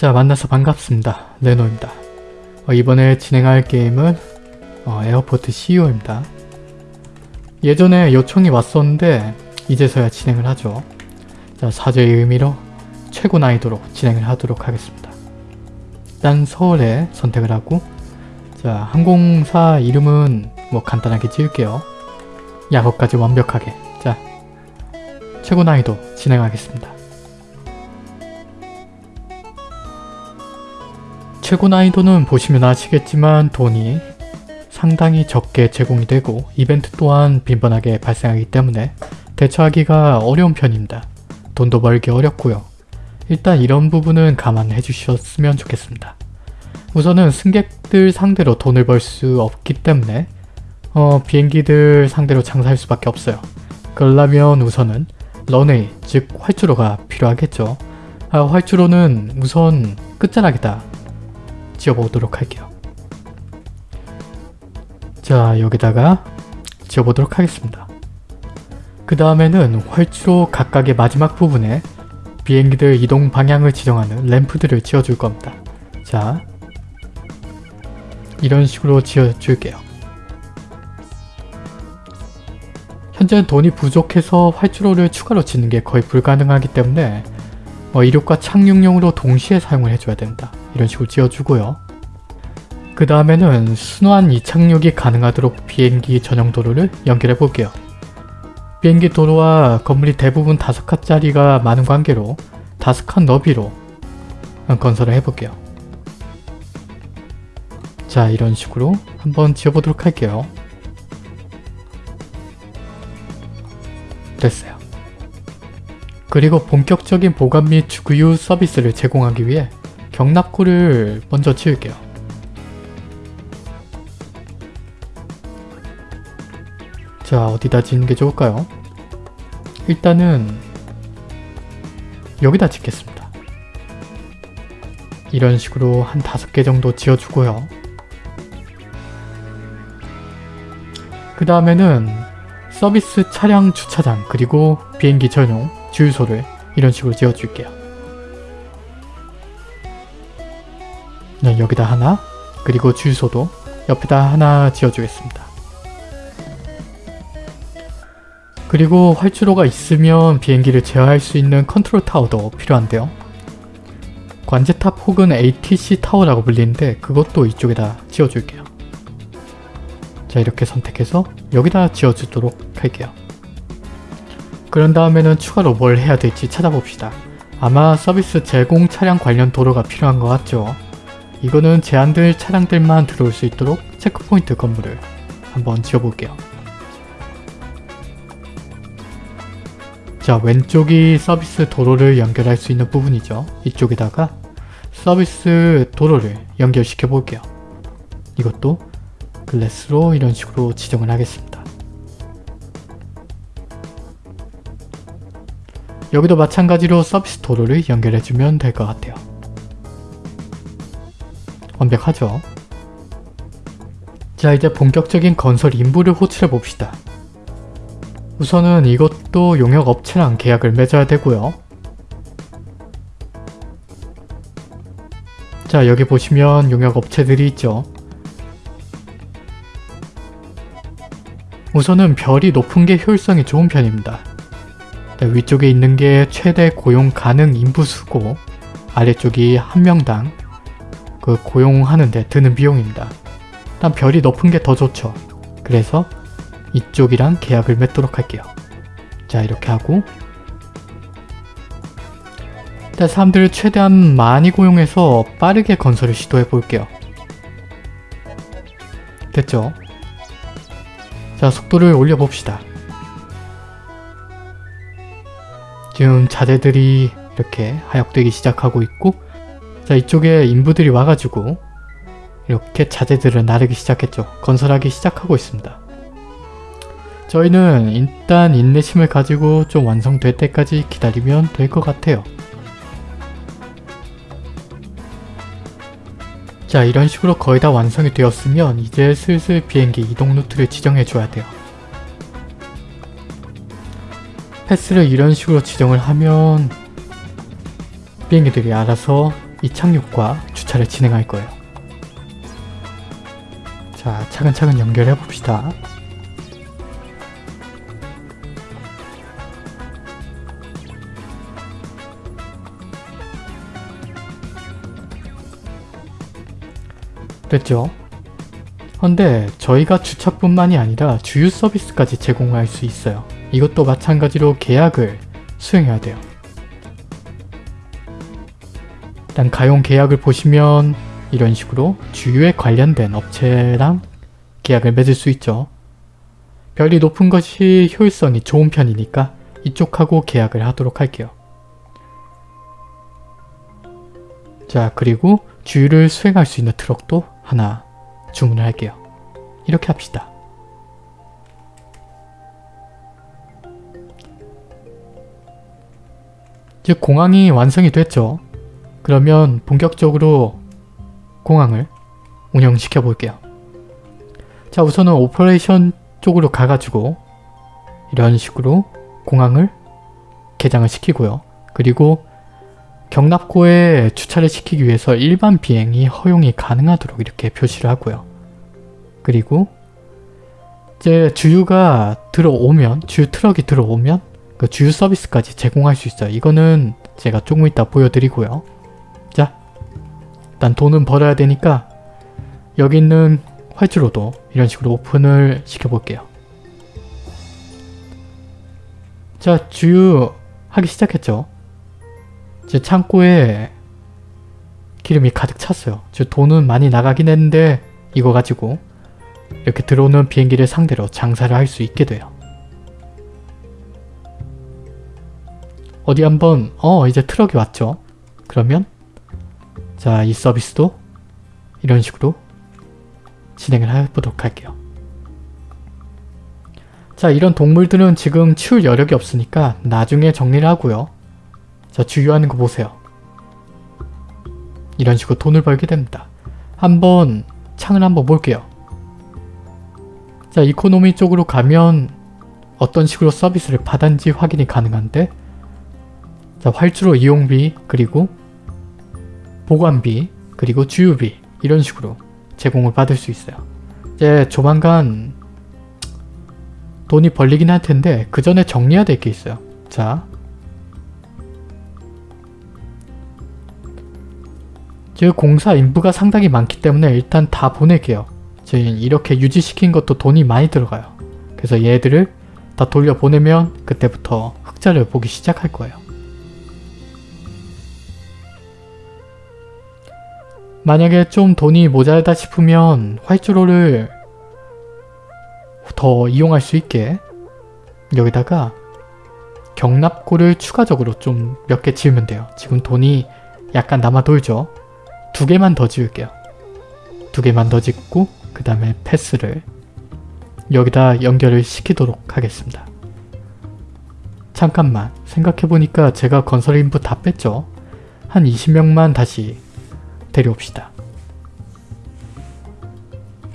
자 만나서 반갑습니다. 레노입니다. 어, 이번에 진행할 게임은 어, Airport CEO입니다. 예전에 요청이 왔었는데 이제서야 진행을 하죠. 자 사죄의 의미로 최고 난이도로 진행을 하도록 하겠습니다. 일단 서울에 선택을 하고 자 항공사 이름은 뭐 간단하게 지을게요. 약어까지 완벽하게 자 최고 난이도 진행하겠습니다. 최고 난이도는 보시면 아시겠지만 돈이 상당히 적게 제공이 되고 이벤트 또한 빈번하게 발생하기 때문에 대처하기가 어려운 편입니다. 돈도 벌기 어렵고요. 일단 이런 부분은 감안해 주셨으면 좋겠습니다. 우선은 승객들 상대로 돈을 벌 수 없기 때문에 어, 비행기들 상대로 장사할 수밖에 없어요. 그러려면 우선은 런웨이, 즉 활주로가 필요하겠죠. 아, 활주로는 우선 끝자락에다 지어보도록 할게요. 자 여기다가 지어보도록 하겠습니다. 그 다음에는 활주로 각각의 마지막 부분에 비행기들 이동 방향을 지정하는 램프들을 지어줄 겁니다. 자 이런 식으로 지어줄게요. 현재는 돈이 부족해서 활주로를 추가로 짓는 게 거의 불가능하기 때문에 어, 이륙과 착륙용으로 동시에 사용을 해줘야 됩니다. 이런 식으로 지어주고요. 그 다음에는 순환 이착륙이 가능하도록 비행기 전용 도로를 연결해 볼게요. 비행기 도로와 건물이 대부분 5칸짜리가 많은 관계로 5칸 너비로 건설을 해볼게요. 자 이런 식으로 한번 지어보도록 할게요. 됐어요. 그리고 본격적인 보관 및 주유 서비스를 제공하기 위해 경납고를 먼저 지을게요. 자 어디다 짓는 게 좋을까요? 일단은 여기다 짓겠습니다. 이런 식으로 한 다섯 개 정도 지어주고요. 그 다음에는 서비스 차량 주차장 그리고 비행기 전용 주유소를 이런 식으로 지어줄게요. 네, 여기다 하나 그리고 주유소도 옆에다 하나 지어주겠습니다. 그리고 활주로가 있으면 비행기를 제어할 수 있는 컨트롤 타워도 필요한데요. 관제탑 혹은 ATC 타워라고 불리는데 그것도 이쪽에다 지어줄게요. 자 이렇게 선택해서 여기다 지어주도록 할게요. 그런 다음에는 추가로 뭘 해야 될지 찾아봅시다. 아마 서비스 제공 차량 관련 도로가 필요한 것 같죠? 이거는 제한된 차량들만 들어올 수 있도록 checkpoint 건물을 한번 지어볼게요. 자 왼쪽이 서비스 도로를 연결할 수 있는 부분이죠. 이쪽에다가 서비스 도로를 연결시켜 볼게요. 이것도 글래스로 이런 식으로 지정을 하겠습니다. 여기도 마찬가지로 서비스 도로를 연결해주면 될 것 같아요. 완벽하죠? 자 이제 본격적인 건설 인부를 호출해 봅시다. 우선은 이것도 용역 업체랑 계약을 맺어야 되고요. 자 여기 보시면 용역 업체들이 있죠. 우선은 별이 높은 게 효율성이 좋은 편입니다. 네, 위쪽에 있는 게 최대 고용 가능 인부수고 아래쪽이 한 명당 그 고용하는데 드는 비용입니다. 일단 별이 높은 게 더 좋죠. 그래서 이쪽이랑 계약을 맺도록 할게요. 자 이렇게 하고 일단 사람들을 최대한 많이 고용해서 빠르게 건설을 시도해 볼게요. 됐죠? 자 속도를 올려봅시다. 지금 자재들이 이렇게 하역되기 시작하고 있고 자 이쪽에 인부들이 와가지고 이렇게 자재들을 나르기 시작했죠. 건설하기 시작하고 있습니다. 저희는 일단 인내심을 가지고 좀 완성될 때까지 기다리면 될 것 같아요. 자 이런 식으로 거의 다 완성이 되었으면 이제 슬슬 비행기 이동 루트를 지정해 줘야 돼요. 패스를 이런 식으로 지정을 하면 비행기들이 알아서 이 착륙과 주차를 진행할 거예요. 자, 차근차근 연결해 봅시다. 됐죠? 근데 저희가 주차뿐만이 아니라 주유 서비스까지 제공할 수 있어요. 이것도 마찬가지로 계약을 수행해야 돼요. 일단 가용 계약을 보시면 이런 식으로 주유에 관련된 업체랑 계약을 맺을 수 있죠. 별이 높은 것이 효율성이 좋은 편이니까 이쪽하고 계약을 하도록 할게요. 자 그리고 주유를 수행할 수 있는 트럭도 하나 주문을 할게요. 이렇게 합시다. 즉 공항이 완성이 됐죠. 그러면 본격적으로 공항을 운영시켜 볼게요. 자 우선은 operation 쪽으로 가가지고 이런 식으로 공항을 개장을 시키고요. 그리고 격납고에 주차를 시키기 위해서 일반 비행이 허용이 가능하도록 이렇게 표시를 하고요. 그리고 이제 주유가 들어오면 주유 트럭이 들어오면 그 주유 서비스까지 제공할 수 있어요. 이거는 제가 조금 이따 보여드리고요. 자 일단 돈은 벌어야 되니까 여기 있는 활주로도 이런 식으로 오픈을 시켜볼게요. 자 주유 하기 시작했죠. 제 창고에 기름이 가득 찼어요. 저 돈은 많이 나가긴 했는데 이거 가지고 이렇게 들어오는 비행기를 상대로 장사를 할 수 있게 돼요. 어디 한번 어 이제 트럭이 왔죠. 그러면 자 이 서비스도 이런 식으로 진행을 해보도록 할게요. 자 이런 동물들은 지금 치울 여력이 없으니까 나중에 정리를 하고요. 자 주유하는 거 보세요. 이런 식으로 돈을 벌게 됩니다. 한번 창을 한번 볼게요. 자 이코노미 쪽으로 가면 어떤 식으로 서비스를 받았는지 확인이 가능한데 자 활주로 이용비 그리고 보관비 그리고 주유비 이런 식으로 제공을 받을 수 있어요. 이제 조만간 돈이 벌리긴 할 텐데 그 전에 정리해야 될 게 있어요. 자즉 공사 인부가 상당히 많기 때문에 일단 다 보낼게요. 지금 이렇게 유지시킨 것도 돈이 많이 들어가요. 그래서 얘들을 다 돌려보내면 그때부터 흑자를 보기 시작할 거예요. 만약에 좀 돈이 모자르다 싶으면 활주로를 더 이용할 수 있게 여기다가 경납고를 추가적으로 좀 몇 개 지으면 돼요. 지금 돈이 약간 남아 돌죠. 두 개만 더 지을게요. 두 개만 더 짓고 그 다음에 패스를 여기다 연결을 시키도록 하겠습니다. 잠깐만 생각해보니까 제가 건설 인부 다 뺐죠? 한 20명만 다시 데려옵시다.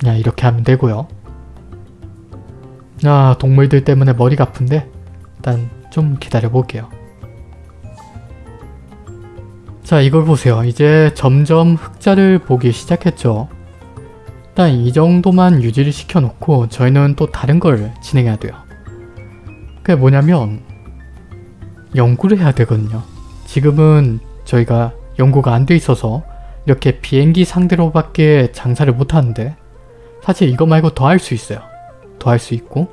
야 이렇게 하면 되고요. 아 동물들 때문에 머리가 아픈데 일단 좀 기다려 볼게요. 자 이걸 보세요. 이제 점점 흑자를 보기 시작했죠. 일단 이 정도만 유지를 시켜놓고 저희는 또 다른 걸 진행해야 돼요. 그게 뭐냐면 연구를 해야 되거든요. 지금은 저희가 연구가 안 돼 있어서 이렇게 비행기 상대로밖에 장사를 못하는데 사실 이거 말고 더 할 수 있어요. 더 할 수 있고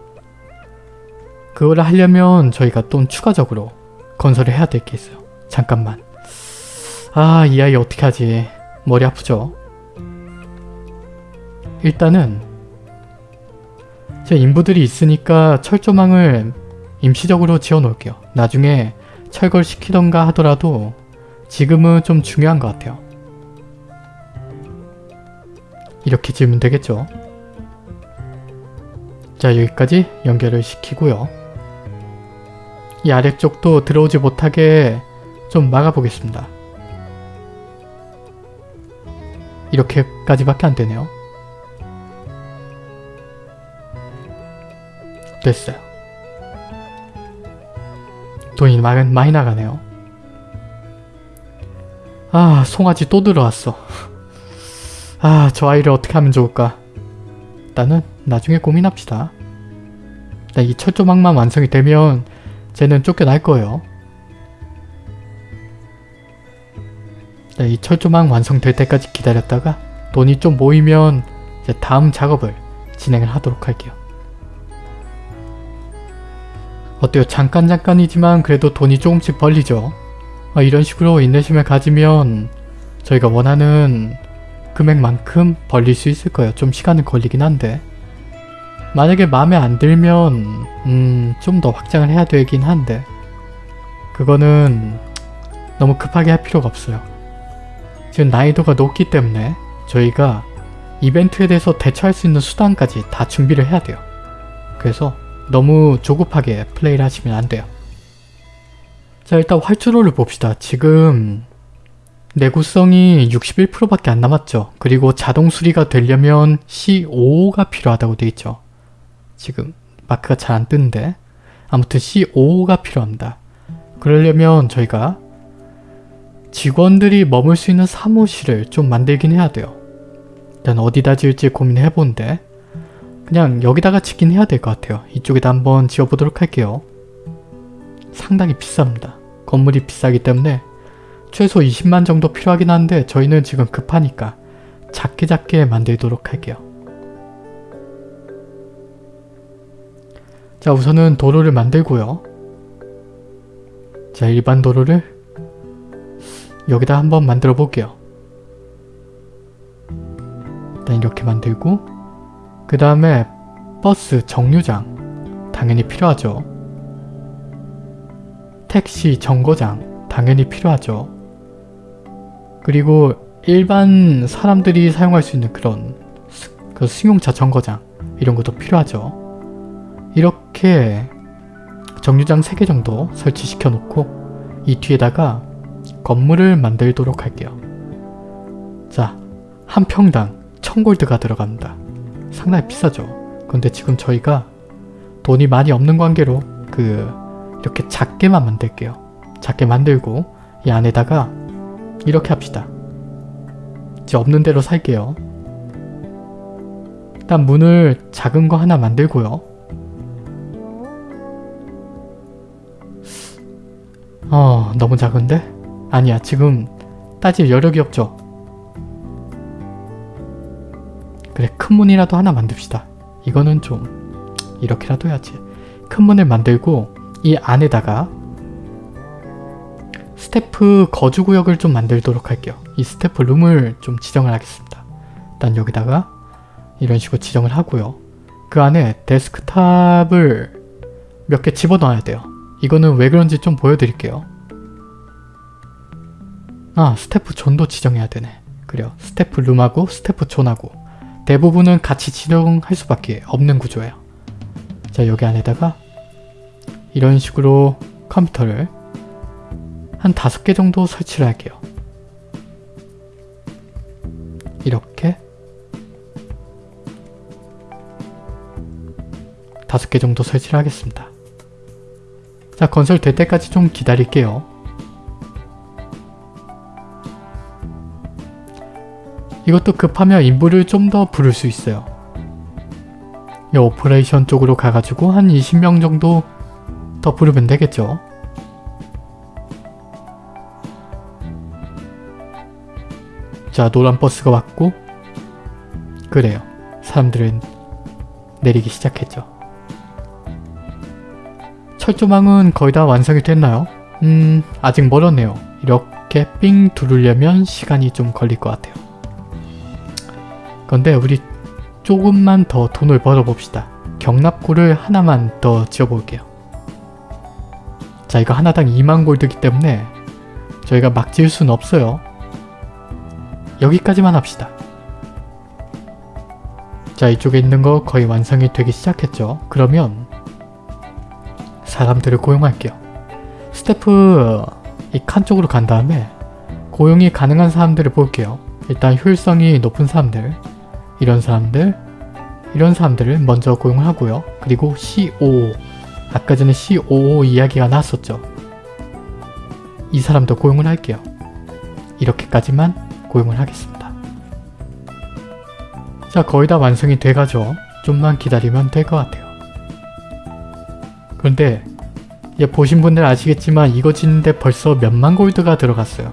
그거를 하려면 저희가 또 추가적으로 건설을 해야 될 게 있어요. 잠깐만. 아, 이 아이 어떻게 하지? 머리 아프죠? 일단은 제 인부들이 있으니까 철조망을 임시적으로 지어 놓을게요. 나중에 철거를 시키던가 하더라도 지금은 좀 중요한 것 같아요. 이렇게 지으면 되겠죠. 자 여기까지 연결을 시키고요. 이 아래쪽도 들어오지 못하게 좀 막아보겠습니다. 이렇게까지밖에 안 되네요. 됐어요. 돈이 많이 나가네요. 아 송아지 또 들어왔어. 아 저 아이를 어떻게 하면 좋을까? 일단은 나중에 고민합시다. 일단 이 철조망만 완성이 되면 쟤는 쫓겨날 거예요. 이 철조망 완성될 때까지 기다렸다가 돈이 좀 모이면 이제 다음 작업을 진행을 하도록 할게요. 어때요? 잠깐 잠깐이지만 그래도 돈이 조금씩 벌리죠. 어, 이런 식으로 인내심을 가지면 저희가 원하는 금액만큼 벌릴 수 있을 거예요. 좀 시간은 걸리긴 한데 만약에 마음에 안 들면 음, 좀 더 확장을 해야 되긴 한데 그거는 너무 급하게 할 필요가 없어요. 지금 난이도가 높기 때문에 저희가 이벤트에 대해서 대처할 수 있는 수단까지 다 준비를 해야 돼요. 그래서 너무 조급하게 플레이를 하시면 안 돼요. 자 일단 활주로를 봅시다. 지금 내구성이 61%밖에 안 남았죠. 그리고 자동 수리가 되려면 C5가 필요하다고 되어 있죠. 지금 마크가 잘 안 뜨는데 아무튼 C5가 필요합니다. 그러려면 저희가 직원들이 머물 수 있는 사무실을 좀 만들긴 해야 돼요. 일단 어디다 지을지 고민해 보는데 그냥 여기다가 짓긴 해야 될 것 같아요. 이쪽에다 한번 지어보도록 할게요. 상당히 비쌉니다. 건물이 비싸기 때문에 최소 20만 정도 필요하긴 한데 저희는 지금 급하니까 작게 작게 만들도록 할게요. 자 우선은 도로를 만들고요. 자 일반 도로를 여기다 한번 만들어 볼게요. 일단 이렇게 만들고 그 다음에 버스 정류장 당연히 필요하죠. 택시 정거장 당연히 필요하죠. 그리고 일반 사람들이 사용할 수 있는 그런 스, 그 승용차 정거장 이런 것도 필요하죠. 이렇게 정류장 3개 정도 설치시켜 놓고 이 뒤에다가 건물을 만들도록 할게요. 자, 한 평당 1000골드가 들어갑니다. 상당히 비싸죠. 근데 지금 저희가 돈이 많이 없는 관계로 그 이렇게 작게만 만들게요. 작게 만들고 이 안에다가 이렇게 합시다. 이제 없는 대로 살게요. 일단 문을 작은 거 하나 만들고요. 어 너무 작은데? 아니야 지금 따질 여력이 없죠. 그래 큰 문이라도 하나 만듭시다. 이거는 좀 이렇게라도 해야지. 큰 문을 만들고 이 안에다가 스태프 거주구역을 좀 만들도록 할게요. 이 staff room을 좀 지정을 하겠습니다. 일단 여기다가 이런 식으로 지정을 하고요. 그 안에 데스크탑을 몇 개 집어넣어야 돼요. 이거는 왜 그런지 좀 보여드릴게요. 아 staff zone도 지정해야 되네. 그래요. staff room하고 staff zone하고 대부분은 같이 지정할 수밖에 없는 구조예요. 자 여기 안에다가 이런 식으로 컴퓨터를 한 다섯 개 정도 설치를 할게요. 이렇게 다섯 개 정도 설치를 하겠습니다. 자 건설 될 때까지 좀 기다릴게요. 이것도 급하면 인부를 좀 더 부를 수 있어요. 이 operation 쪽으로 가가지고 한 20명 정도 더 부르면 되겠죠. 자 노란 버스가 왔고 그래요. 사람들은 내리기 시작했죠. 철조망은 거의 다 완성이 됐나요? 음 아직 멀었네요. 이렇게 삥 두르려면 시간이 좀 걸릴 것 같아요. 근데 우리 조금만 더 돈을 벌어봅시다. 경납고를 하나만 더 지어볼게요. 자 이거 하나당 2만 골드기 때문에 저희가 막 지을 수는 없어요. 여기까지만 합시다. 자 이쪽에 있는 거 거의 완성이 되기 시작했죠. 그러면 사람들을 고용할게요. 스태프 이 칸 쪽으로 간 다음에 고용이 가능한 사람들을 볼게요. 일단 효율성이 높은 사람들 이런 사람들 이런 사람들을 먼저 고용을 하고요. 그리고 C5 아까 전에 C55 이야기가 나왔었죠. 이 사람도 고용을 할게요. 이렇게까지만 고용을 하겠습니다. 자 거의 다 완성이 돼가죠. 좀만 기다리면 될 것 같아요. 그런데 이제 보신 분들 아시겠지만 이거 짓는데 벌써 몇만 골드가 들어갔어요.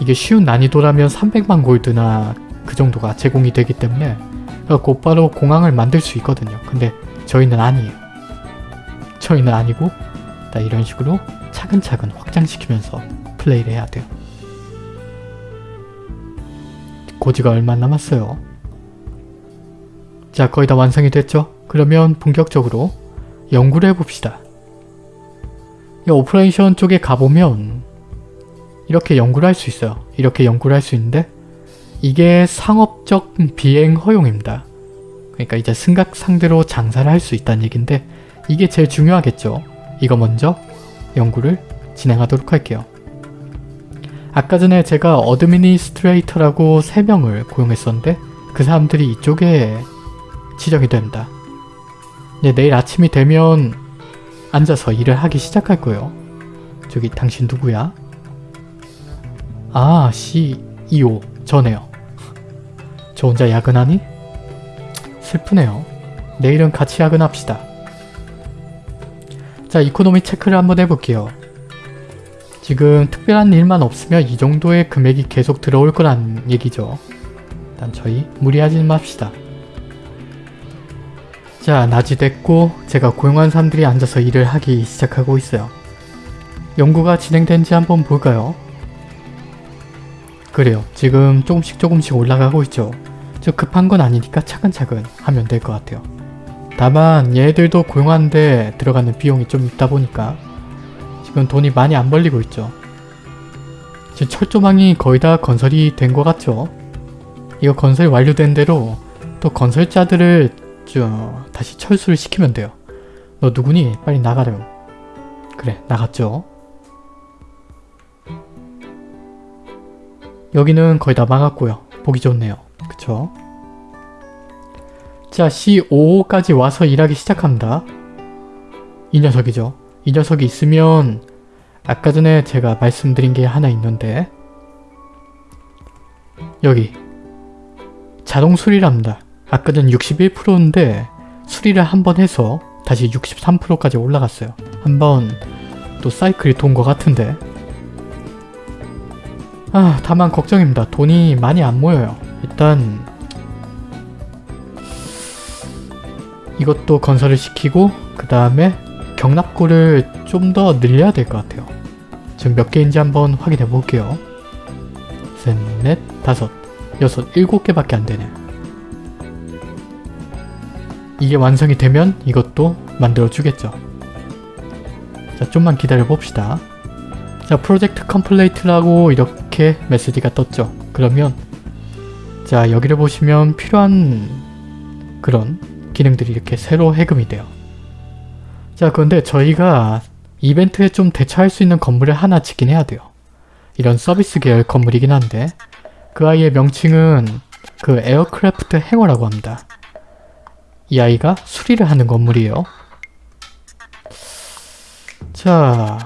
이게 쉬운 난이도라면 300만 골드나 그 정도가 제공이 되기 때문에 곧바로 공항을 만들 수 있거든요. 근데 저희는 아니에요. 저희는 아니고 다 이런 식으로 차근차근 확장시키면서 플레이를 해야 돼요. 고지가 얼마 남았어요. 자 거의 다 완성이 됐죠? 그러면 본격적으로 연구를 해봅시다. 이 operation 쪽에 가보면 이렇게 연구를 할 수 있어요. 이렇게 연구를 할 수 있는데 이게 상업적 비행 허용입니다. 그러니까 이제 승객 상대로 장사를 할 수 있다는 얘긴데 이게 제일 중요하겠죠. 이거 먼저 연구를 진행하도록 할게요. 아까 전에 제가 administrator라고 3명을 고용했었는데 그 사람들이 이쪽에 지정이 됩니다. 이제 내일 아침이 되면 앉아서 일을 하기 시작할 거예요. 저기 당신 누구야? 아 CEO 저네요. 저 혼자 야근하니? 슬프네요. 내일은 같이 야근합시다. 자 이코노미 체크를 한번 해볼게요. 지금 특별한 일만 없으면 이 정도의 금액이 계속 들어올 거란 얘기죠. 일단 저희 무리하지 맙시다. 자 낮이 됐고 제가 고용한 사람들이 앉아서 일을 하기 시작하고 있어요. 연구가 진행된지 한번 볼까요? 그래요. 지금 조금씩 조금씩 올라가고 있죠. 저 급한 건 아니니까 차근차근 하면 될 것 같아요. 다만 얘들도 고용하는데 들어가는 비용이 좀 있다 보니까 지금 돈이 많이 안 벌리고 있죠. 지금 철조망이 거의 다 건설이 된 것 같죠? 이거 건설이 완료된 대로 또 건설자들을 저 다시 철수를 시키면 돼요. 너 누구니? 빨리 나가렴. 그래 나갔죠. 여기는 거의 다 막았고요. 보기 좋네요. 그쵸? 자 C5까지 와서 일하기 시작합니다. 이 녀석이죠. 이 녀석이 있으면 아까 전에 제가 말씀드린 게 하나 있는데 여기 자동 수리랍니다. 아까 전 61%인데 수리를 한 번 해서 다시 63%까지 올라갔어요. 한번 또 사이클이 돈 것 같은데 아 다만 걱정입니다. 돈이 많이 안 모여요. 일단 이것도 건설을 시키고 그 다음에 경납고를 좀 더 늘려야 될 것 같아요. 지금 몇 개인지 한번 확인해 볼게요. 셋, 넷, 다섯, 여섯, 일곱 개밖에 안 되네. 이게 완성이 되면 이것도 만들어 주겠죠. 자, 좀만 기다려 봅시다. 자, 프로젝트 컴플레이트라고 이렇게 메시지가 떴죠. 그러면 자, 여기를 보시면 필요한 그런 기능들이 이렇게 새로 해금이 돼요. 자, 그런데 저희가 이벤트에 좀 대처할 수 있는 건물을 하나 짓긴 해야 돼요. 이런 서비스 계열 건물이긴 한데 그 아이의 명칭은 그 aircraft hangar라고 합니다. 이 아이가 수리를 하는 건물이에요. 자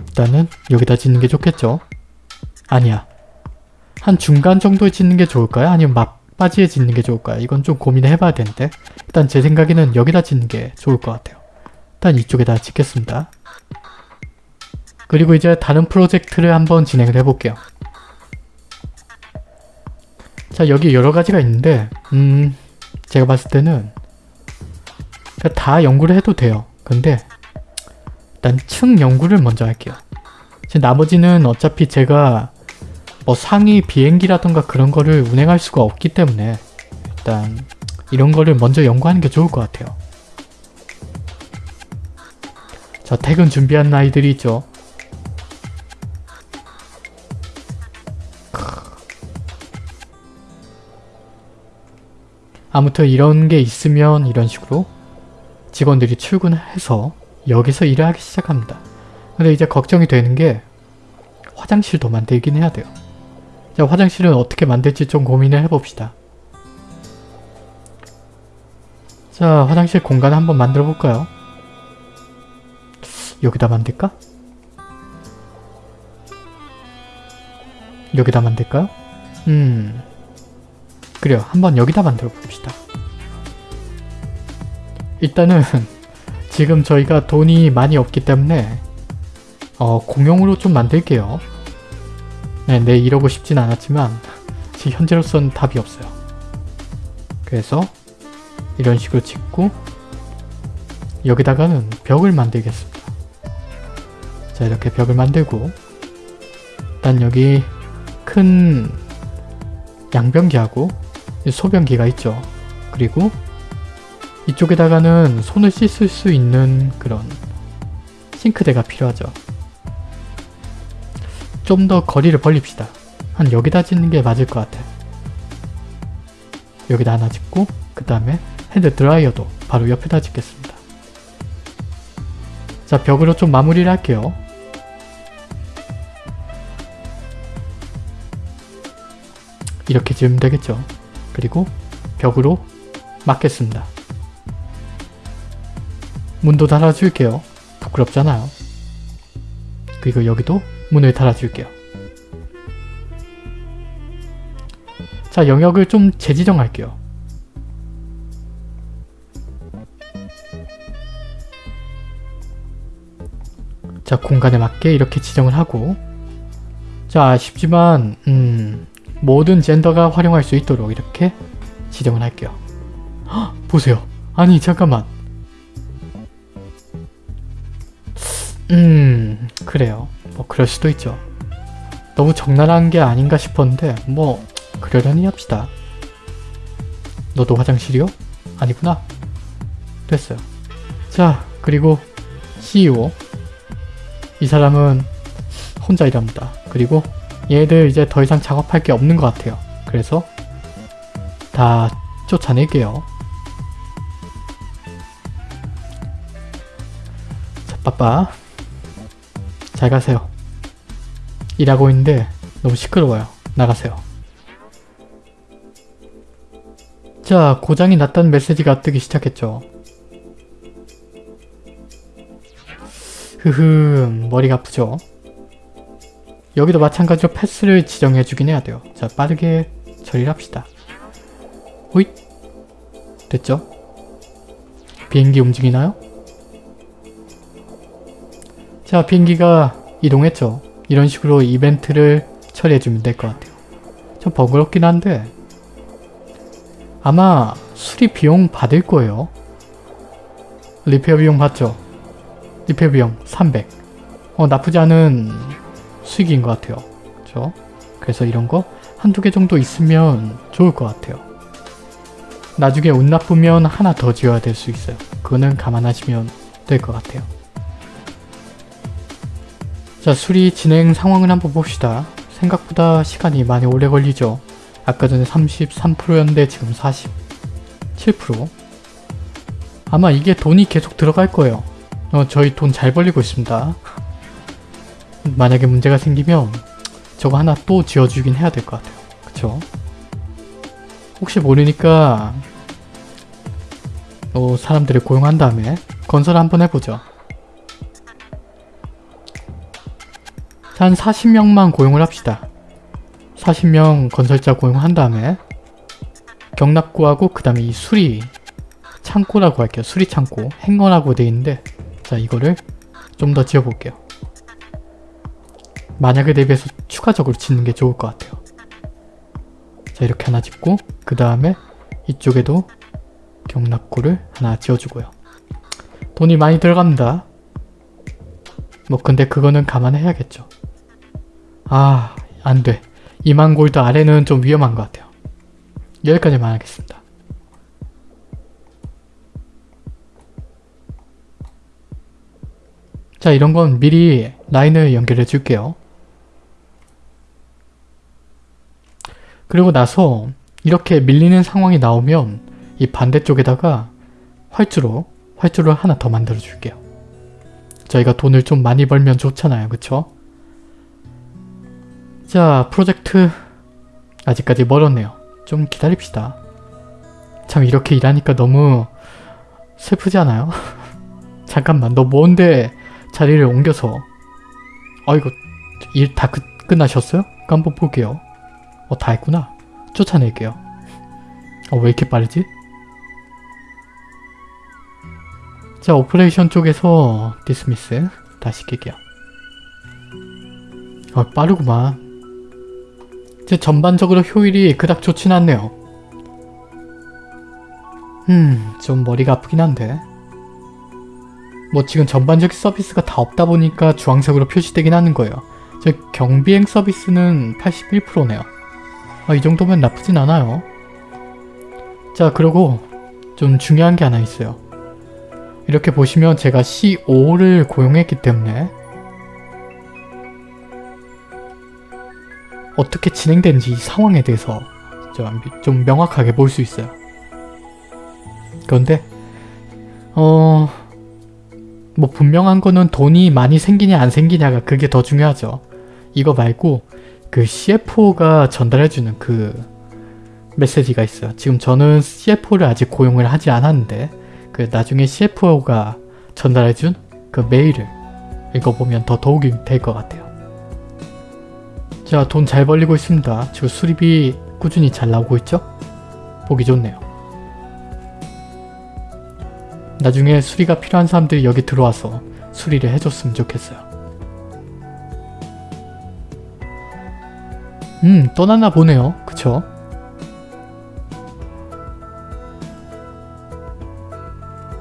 일단은 여기다 짓는 게 좋겠죠? 아니야. 한 중간 정도에 짓는 게 좋을까요? 아니면 막바지에 짓는 게 좋을까요? 이건 좀 고민을 해봐야 되는데 일단 제 생각에는 여기다 짓는 게 좋을 것 같아요. 일단 이쪽에다 짓겠습니다. 그리고 이제 다른 프로젝트를 한번 진행을 해볼게요. 자 여기 여러 가지가 있는데 음 제가 봤을 때는 다 연구를 해도 돼요. 근데 일단 층 연구를 먼저 할게요. 나머지는 어차피 제가 뭐 상위 비행기라던가 그런 거를 운행할 수가 없기 때문에 일단 이런 거를 먼저 연구하는 게 좋을 것 같아요. 자 퇴근 준비한 아이들이 있죠. 아무튼 이런 게 있으면 이런 식으로 직원들이 출근해서 여기서 일을 하기 시작합니다. 근데 이제 걱정이 되는 게 화장실도 만들긴 해야 돼요. 자, 화장실은 어떻게 만들지 좀 고민을 해봅시다. 자 화장실 공간 한번 만들어 볼까요? 여기다 만들까? 여기다 만들까요? 음 그래요 한번 여기다 만들어 봅시다 일단은 지금 저희가 돈이 많이 없기 때문에 어, 공용으로 좀 만들게요 네, 네 이러고 싶진 않았지만 지금 현재로선 답이 없어요 그래서 이런 식으로 짓고 여기다가는 벽을 만들겠습니다 자 이렇게 벽을 만들고 일단 여기 큰 양변기하고 소변기가 있죠. 그리고 이쪽에다가는 손을 씻을 수 있는 그런 싱크대가 필요하죠. 좀 더 거리를 벌립시다. 한 여기다 짓는 게 맞을 것 같아. 여기다 하나 짓고 그 다음에 hand dryer도 바로 옆에다 짓겠습니다. 자 벽으로 좀 마무리를 할게요. 이렇게 지으면 되겠죠. 그리고 벽으로 막겠습니다. 문도 달아줄게요. 부끄럽잖아요. 그리고 여기도 문을 달아줄게요. 자 영역을 좀 재지정할게요. 자 공간에 맞게 이렇게 지정을 하고 자 아쉽지만 음 모든 젠더가 활용할 수 있도록 이렇게 지정을 할게요. 헉, 보세요. 아니 잠깐만. 음 그래요. 뭐 그럴 수도 있죠. 너무 적나라한 게 아닌가 싶었는데 뭐 그러려니 합시다. 너도 화장실이요? 아니구나. 됐어요. 자 그리고 CEO 이 사람은 혼자 일합니다. 그리고 얘들 이제 더 이상 작업할 게 없는 것 같아요. 그래서 다 쫓아낼게요. 자, 빠빠. 잘 가세요. 일하고 있는데 너무 시끄러워요. 나가세요. 자, 고장이 났다는 메시지가 뜨기 시작했죠. 흐흠, 머리가 아프죠? 여기도 마찬가지로 패스를 지정해주긴 해야 돼요. 자 빠르게 처리를 합시다. 호잇 됐죠? 비행기 움직이나요? 자 비행기가 이동했죠. 이런 식으로 이벤트를 처리해주면 될 것 같아요. 좀 번거롭긴 한데 아마 수리 비용 받을 거예요. 리페어 비용 받죠? 리페어 비용 300. 어 나쁘지 않은 수익인 것 같아요. 그렇죠? 그래서 이런 거 한두 개 정도 있으면 좋을 것 같아요. 나중에 운 나쁘면 하나 더 지어야 될 수 있어요. 그거는 감안하시면 될 것 같아요. 자 수리 진행 상황을 한번 봅시다. 생각보다 시간이 많이 오래 걸리죠. 아까 전에 33%였는데 지금 47% 아마 이게 돈이 계속 들어갈 거예요. 어, 저희 돈 잘 벌리고 있습니다. 만약에 문제가 생기면 저거 하나 또 지어주긴 해야 될 것 같아요. 그쵸? 혹시 모르니까 어, 사람들을 고용한 다음에 건설 한번 해보죠. 한 40명만 고용을 합시다. 40명 건설자 고용한 다음에 경납고하고 그 다음에 이 수리 창고라고 할게요. 수리 창고 행거라고 돼 있는데 자 이거를 좀 더 지어볼게요. 만약에 대비해서 추가적으로 짓는 게 좋을 것 같아요. 자 이렇게 하나 짓고 그 다음에 이쪽에도 경납고를 하나 지어주고요. 돈이 많이 들어갑니다. 뭐 근데 그거는 감안해야겠죠. 아 안돼. 2만 골드 아래는 좀 위험한 것 같아요. 여기까지만 하겠습니다. 자 이런 건 미리 라인을 연결해 줄게요. 그리고 나서 이렇게 밀리는 상황이 나오면 이 반대쪽에다가 활주로, 활주로를 하나 더 만들어 줄게요. 저희가 돈을 좀 많이 벌면 좋잖아요. 그쵸? 자, 프로젝트 아직까지 멀었네요. 좀 기다립시다. 참 이렇게 일하니까 너무 슬프지 않아요? 잠깐만 너 뭔데 자리를 옮겨서 어 이거 일다 끝나셨어요? 한번 볼게요. 어, 다 했구나. 쫓아낼게요. 어, 왜 이렇게 빠르지? 자, operation 쪽에서 dismiss 다시 시킬게요. 어, 빠르구만. 이제 전반적으로 효율이 그닥 좋진 않네요. 음, 좀 머리가 아프긴 한데. 뭐 지금 전반적인 서비스가 다 없다 보니까 주황색으로 표시되긴 하는 거예요. 저 경비행 서비스는 81%네요. 아, 이 정도면 나쁘진 않아요. 자, 그리고 좀 중요한 게 하나 있어요. 이렇게 보시면 제가 C5를 고용했기 때문에 어떻게 진행되는지 이 상황에 대해서 좀, 좀 명확하게 볼 수 있어요. 그런데 어... 뭐 분명한 거는 돈이 많이 생기냐 안 생기냐가 그게 더 중요하죠. 이거 말고 그 CFO가 전달해주는 그 메시지가 있어요. 지금 저는 CFO를 아직 고용을 하지 않았는데 그 나중에 CFO가 전달해준 그 메일을 읽어보면 더 도움이 될 것 같아요. 자, 돈 잘 벌리고 있습니다. 지금 수리비 꾸준히 잘 나오고 있죠? 보기 좋네요. 나중에 수리가 필요한 사람들이 여기 들어와서 수리를 해줬으면 좋겠어요. 음, 떠났나 보네요. 그쵸?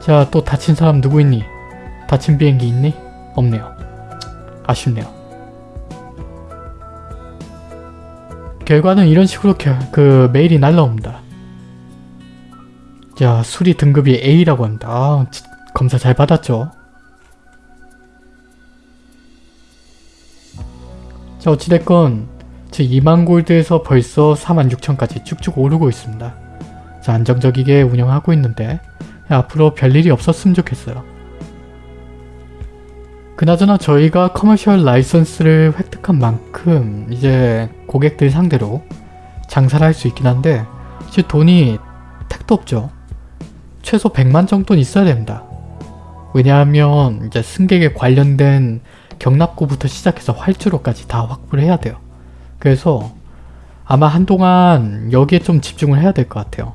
자, 또 다친 사람 누구 있니? 다친 비행기 있니? 없네요. 아쉽네요. 결과는 이런 식으로 겨, 그 메일이 날라옵니다. 자, 수리 등급이 A라고 합니다. 아, 지- 검사 잘 받았죠? 자, 어찌됐건 제 2만 골드에서 벌써 4만 6천까지 쭉쭉 오르고 있습니다. 자, 안정적이게 운영하고 있는데 앞으로 별일이 없었으면 좋겠어요. 그나저나 저희가 커머셜 라이선스를 획득한 만큼 이제 고객들 상대로 장사를 할 수 있긴 한데 이제 돈이 택도 없죠. 최소 100만 정도는 있어야 됩니다. 왜냐하면 이제 승객에 관련된 경납고부터 시작해서 활주로까지 다 확보를 해야 돼요. 그래서 아마 한동안 여기에 좀 집중을 해야 될 것 같아요.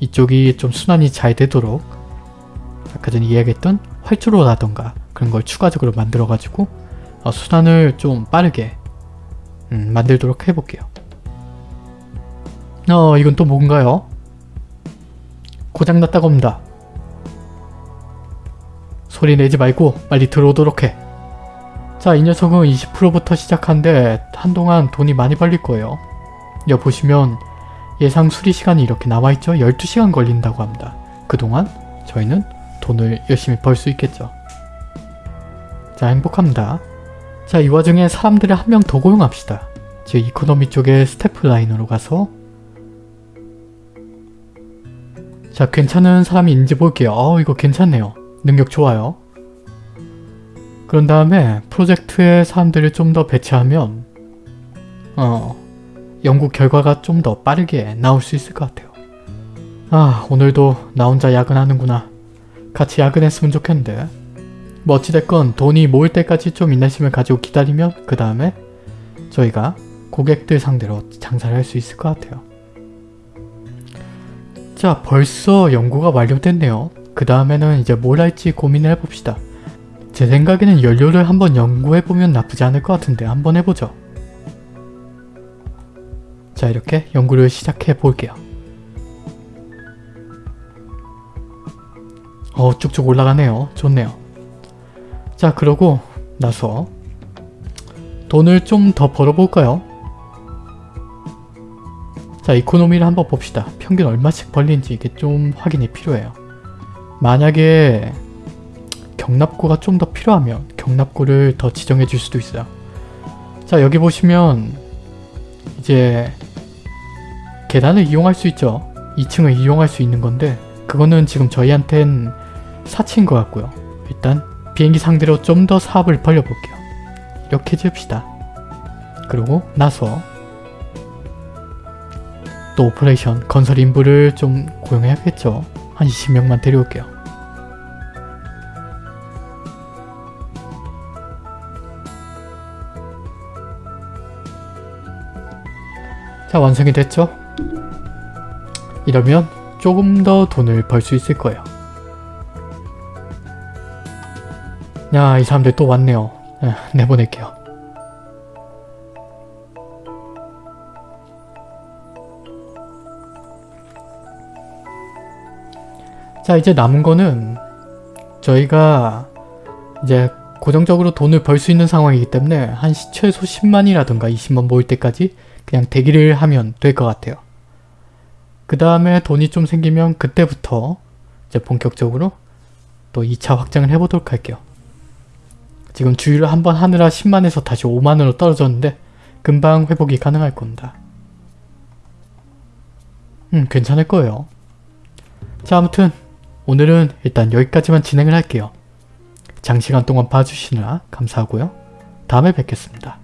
이쪽이 좀 순환이 잘 되도록 아까 전에 이야기했던 활주로라던가 그런 걸 추가적으로 만들어가지고 어, 순환을 좀 빠르게 음, 만들도록 해볼게요. 어 이건 또 뭔가요? 고장났다고 합니다. 소리 내지 말고 빨리 들어오도록 해. 자, 이 녀석은 20%부터 시작한데 한동안 돈이 많이 벌릴 거예요. 여기 보시면 예상 수리 시간이 이렇게 나와있죠? 12시간 걸린다고 합니다. 그동안 저희는 돈을 열심히 벌 수 있겠죠. 자, 행복합니다. 자, 이 와중에 사람들을 한 명 더 고용합시다. 즉 economy 쪽에 스태프 라인으로 가서 자, 괜찮은 사람이 있는지 볼게요. 어, 이거 괜찮네요. 능력 좋아요. 그런 다음에 프로젝트에 사람들을 좀 더 배치하면 어, 연구 결과가 좀 더 빠르게 나올 수 있을 것 같아요. 아, 오늘도 나 혼자 야근하는구나. 같이 야근했으면 좋겠는데. 뭐 어찌됐건 돈이 모일 때까지 좀 인내심을 가지고 기다리면 그 다음에 저희가 고객들 상대로 장사를 할 수 있을 것 같아요. 자, 벌써 연구가 완료됐네요. 그 다음에는 이제 뭘 할지 고민을 해봅시다. 제 생각에는 연료를 한번 연구해보면 나쁘지 않을 것 같은데 한번 해보죠. 자, 이렇게 연구를 시작해 볼게요. 어, 쭉쭉 올라가네요. 좋네요. 자, 그러고 나서 돈을 좀 더 벌어볼까요? 자, 이코노미를 한번 봅시다. 평균 얼마씩 벌리는지 이게 좀 확인이 필요해요. 만약에 경납고가 좀 더 필요하면 경납고를 더 지정해 줄 수도 있어요. 자, 여기 보시면 이제 계단을 이용할 수 있죠. 2층을 이용할 수 있는 건데 그거는 지금 저희한텐 사치인 것 같고요. 일단 비행기 상대로 좀 더 사업을 벌려볼게요. 이렇게 지읍시다. 그러고 나서 또 operation 건설 인부를 좀 고용해야겠죠. 한 20명만 데려올게요. 자 완성이 됐죠? 이러면 조금 더 돈을 벌 수 있을 거예요. 야, 이 사람들 또 왔네요. 에, 내보낼게요. 자, 이제 남은 거는 저희가 이제 고정적으로 돈을 벌 수 있는 상황이기 때문에 한 시- 최소 10만이라든가 20만 모을 때까지 그냥 대기를 하면 될 것 같아요. 그 다음에 돈이 좀 생기면 그때부터 이제 본격적으로 또 2차 확장을 해보도록 할게요. 지금 주유를 한번 하느라 10만에서 다시 5만으로 떨어졌는데 금방 회복이 가능할 겁니다. 음 괜찮을 거예요. 자 아무튼 오늘은 일단 여기까지만 진행을 할게요. 장시간 동안 봐주시느라 감사하고요. 다음에 뵙겠습니다.